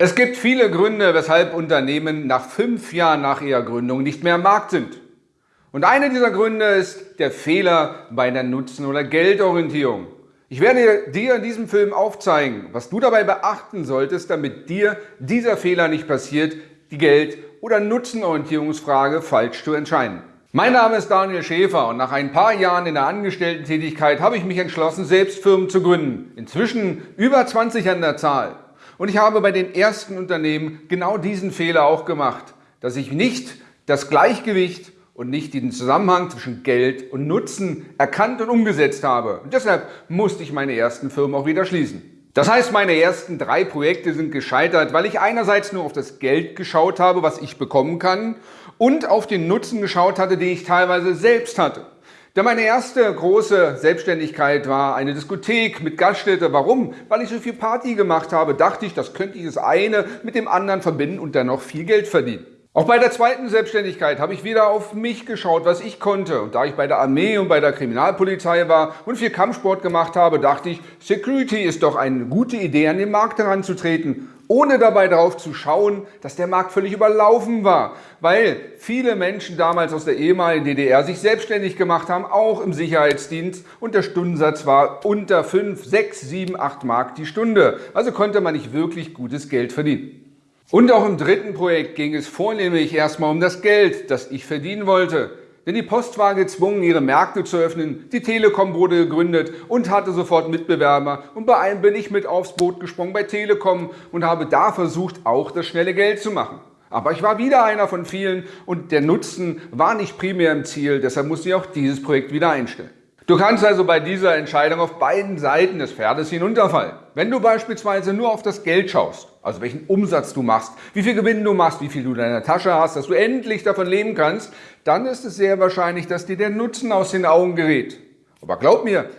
Es gibt viele Gründe, weshalb Unternehmen nach fünf Jahren nach ihrer Gründung nicht mehr am Markt sind. Und einer dieser Gründe ist der Fehler bei der Nutzen- oder Geldorientierung. Ich werde dir in diesem Film aufzeigen, was du dabei beachten solltest, damit dir dieser Fehler nicht passiert, die Geld- oder Nutzenorientierungsfrage falsch zu entscheiden. Mein Name ist Daniel Schäfer und nach ein paar Jahren in der Angestellten-Tätigkeit habe ich mich entschlossen, selbst Firmen zu gründen. Inzwischen über 20 an der Zahl. Und ich habe bei den ersten Unternehmen genau diesen Fehler auch gemacht, dass ich nicht das Gleichgewicht und nicht den Zusammenhang zwischen Geld und Nutzen erkannt und umgesetzt habe. Und deshalb musste ich meine ersten Firmen auch wieder schließen. Das heißt, meine ersten drei Projekte sind gescheitert, weil ich einerseits nur auf das Geld geschaut habe, was ich bekommen kann, und auf den Nutzen geschaut hatte, den ich teilweise selbst hatte. Denn meine erste große Selbstständigkeit war eine Diskothek mit Gaststätte. Warum? Weil ich so viel Party gemacht habe, dachte ich, das könnte ich das eine mit dem anderen verbinden und dann noch viel Geld verdienen. Auch bei der zweiten Selbstständigkeit habe ich wieder auf mich geschaut, was ich konnte. Und da ich bei der Armee und bei der Kriminalpolizei war und viel Kampfsport gemacht habe, dachte ich, Security ist doch eine gute Idee, an den Markt heranzutreten ohne dabei darauf zu schauen, dass der Markt völlig überlaufen war, weil viele Menschen damals aus der ehemaligen DDR sich selbstständig gemacht haben, auch im Sicherheitsdienst und der Stundensatz war unter 5, 6, 7, 8 Mark die Stunde. Also konnte man nicht wirklich gutes Geld verdienen. Und auch im dritten Projekt ging es vornehmlich erstmal um das Geld, das ich verdienen wollte. Denn die Post war gezwungen, ihre Märkte zu öffnen, die Telekom wurde gegründet und hatte sofort Mitbewerber. Und bei einem bin ich mit aufs Boot gesprungen bei Telekom und habe da versucht, auch das schnelle Geld zu machen. Aber ich war wieder einer von vielen und der Nutzen war nicht primär im Ziel, deshalb musste ich auch dieses Projekt wieder einstellen. Du kannst also bei dieser Entscheidung auf beiden Seiten des Pferdes hinunterfallen. Wenn du beispielsweise nur auf das Geld schaust, also welchen Umsatz du machst, wie viel Gewinn du machst, wie viel du in deiner Tasche hast, dass du endlich davon leben kannst, dann ist es sehr wahrscheinlich, dass dir der Nutzen aus den Augen gerät. Aber glaub mir,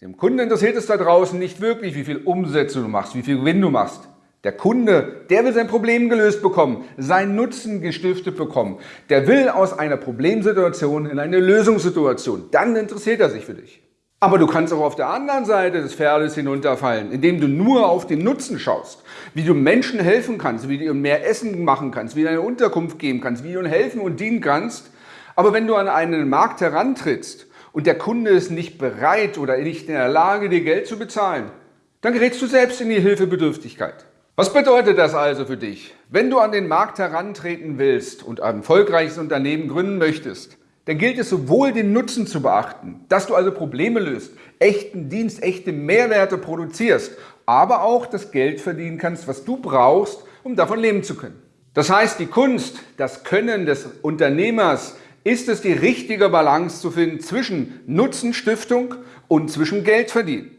dem Kunden interessiert es da draußen nicht wirklich, wie viel Umsätze du machst, wie viel Gewinn du machst. Der Kunde, der will sein Problem gelöst bekommen, seinen Nutzen gestiftet bekommen. Der will aus einer Problemsituation in eine Lösungssituation. Dann interessiert er sich für dich. Aber du kannst auch auf der anderen Seite des Pferdes hinunterfallen, indem du nur auf den Nutzen schaust, wie du Menschen helfen kannst, wie du ihnen mehr Essen machen kannst, wie du eine Unterkunft geben kannst, wie du ihnen helfen und dienen kannst. Aber wenn du an einen Markt herantrittst und der Kunde ist nicht bereit oder nicht in der Lage, dir Geld zu bezahlen, dann gerätst du selbst in die Hilfebedürftigkeit. Was bedeutet das also für dich? Wenn du an den Markt herantreten willst und ein erfolgreiches Unternehmen gründen möchtest, dann gilt es sowohl den Nutzen zu beachten, dass du also Probleme löst, echten Dienst, echte Mehrwerte produzierst, aber auch das Geld verdienen kannst, was du brauchst, um davon leben zu können. Das heißt, die Kunst, das Können des Unternehmers ist es, die richtige Balance zu finden zwischen Nutzenstiftung und zwischen Geldverdienen.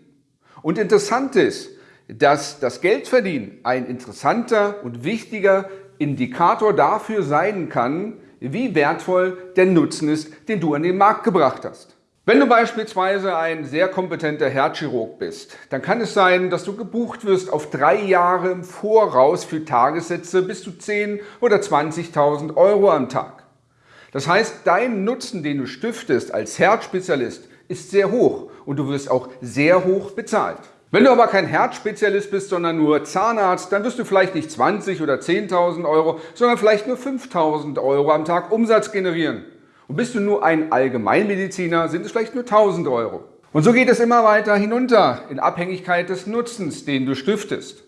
Und interessant ist, dass das Geldverdienen ein interessanter und wichtiger Indikator dafür sein kann, wie wertvoll der Nutzen ist, den du an den Markt gebracht hast. Wenn du beispielsweise ein sehr kompetenter Herzchirurg bist, dann kann es sein, dass du gebucht wirst auf drei Jahre im Voraus für Tagessätze bis zu 10.000 oder 20.000 Euro am Tag. Das heißt, dein Nutzen, den du stiftest als Herzspezialist, ist sehr hoch und du wirst auch sehr hoch bezahlt. Wenn du aber kein Herzspezialist bist, sondern nur Zahnarzt, dann wirst du vielleicht nicht 20 oder 10.000 Euro, sondern vielleicht nur 5.000 Euro am Tag Umsatz generieren. Und bist du nur ein Allgemeinmediziner, sind es vielleicht nur 1.000 Euro. Und so geht es immer weiter hinunter in Abhängigkeit des Nutzens, den du stiftest.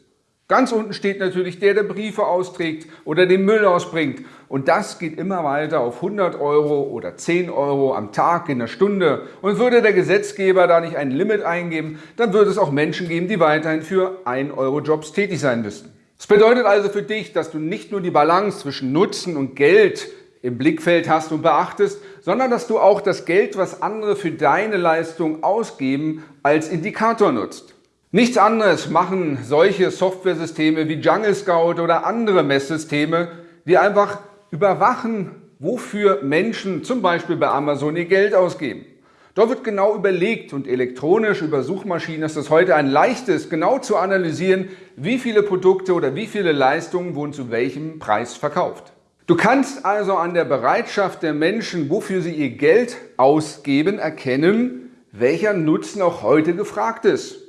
Ganz unten steht natürlich der, der Briefe austrägt oder den Müll ausbringt. Und das geht immer weiter auf 100 Euro oder 10 Euro am Tag in der Stunde. Und würde der Gesetzgeber da nicht ein Limit eingeben, dann würde es auch Menschen geben, die weiterhin für 1 Euro Jobs tätig sein müssten. Das bedeutet also für dich, dass du nicht nur die Balance zwischen Nutzen und Geld im Blickfeld hast und beachtest, sondern dass du auch das Geld, was andere für deine Leistung ausgeben, als Indikator nutzt. Nichts anderes machen solche Softwaresysteme wie Jungle Scout oder andere Messsysteme, die einfach überwachen, wofür Menschen zum Beispiel bei Amazon ihr Geld ausgeben. Dort wird genau überlegt und elektronisch über Suchmaschinen ist es heute ein leichtes, genau zu analysieren, wie viele Produkte oder wie viele Leistungen wurden zu welchem Preis verkauft. Du kannst also an der Bereitschaft der Menschen, wofür sie ihr Geld ausgeben, erkennen, welcher Nutzen auch heute gefragt ist.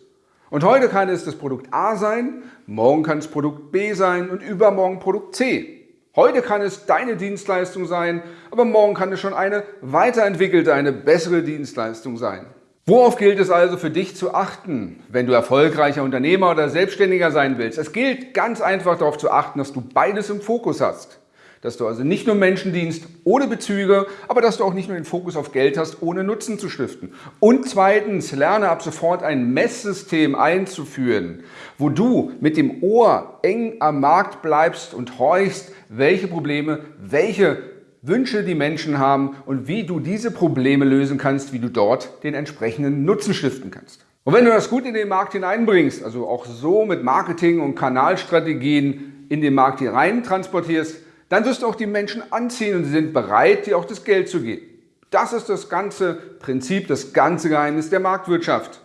Und heute kann es das Produkt A sein, morgen kann es Produkt B sein und übermorgen Produkt C. Heute kann es deine Dienstleistung sein, aber morgen kann es schon eine weiterentwickelte, eine bessere Dienstleistung sein. Worauf gilt es also für dich zu achten, wenn du erfolgreicher Unternehmer oder Selbstständiger sein willst? Es gilt ganz einfach darauf zu achten, dass du beides im Fokus hast dass du also nicht nur Menschen dienst ohne Bezüge, aber dass du auch nicht nur den Fokus auf Geld hast, ohne Nutzen zu stiften. Und zweitens, lerne ab sofort ein Messsystem einzuführen, wo du mit dem Ohr eng am Markt bleibst und horchst, welche Probleme, welche Wünsche die Menschen haben und wie du diese Probleme lösen kannst, wie du dort den entsprechenden Nutzen stiften kannst. Und wenn du das gut in den Markt hineinbringst, also auch so mit Marketing und Kanalstrategien in den Markt hinein transportierst, dann wirst du auch die Menschen anziehen und sie sind bereit, dir auch das Geld zu geben. Das ist das ganze Prinzip, das ganze Geheimnis der Marktwirtschaft.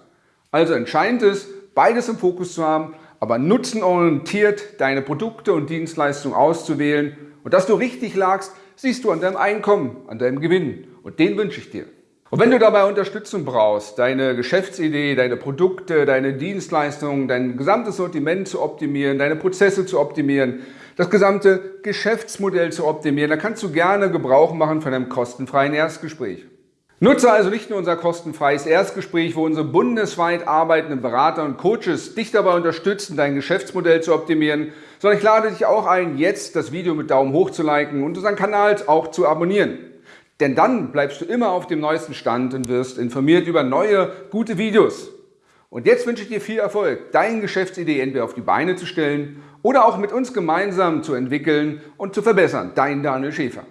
Also entscheidend ist, beides im Fokus zu haben, aber nutzenorientiert deine Produkte und Dienstleistungen auszuwählen. Und dass du richtig lagst, siehst du an deinem Einkommen, an deinem Gewinn. Und den wünsche ich dir. Und wenn du dabei Unterstützung brauchst, deine Geschäftsidee, deine Produkte, deine Dienstleistungen, dein gesamtes Sortiment zu optimieren, deine Prozesse zu optimieren, das gesamte Geschäftsmodell zu optimieren, dann kannst du gerne Gebrauch machen von einem kostenfreien Erstgespräch. Nutze also nicht nur unser kostenfreies Erstgespräch, wo unsere bundesweit arbeitenden Berater und Coaches dich dabei unterstützen, dein Geschäftsmodell zu optimieren, sondern ich lade dich auch ein, jetzt das Video mit Daumen hoch zu liken und unseren Kanal auch zu abonnieren. Denn dann bleibst du immer auf dem neuesten Stand und wirst informiert über neue, gute Videos. Und jetzt wünsche ich dir viel Erfolg, deine Geschäftsidee entweder auf die Beine zu stellen oder auch mit uns gemeinsam zu entwickeln und zu verbessern. Dein Daniel Schäfer.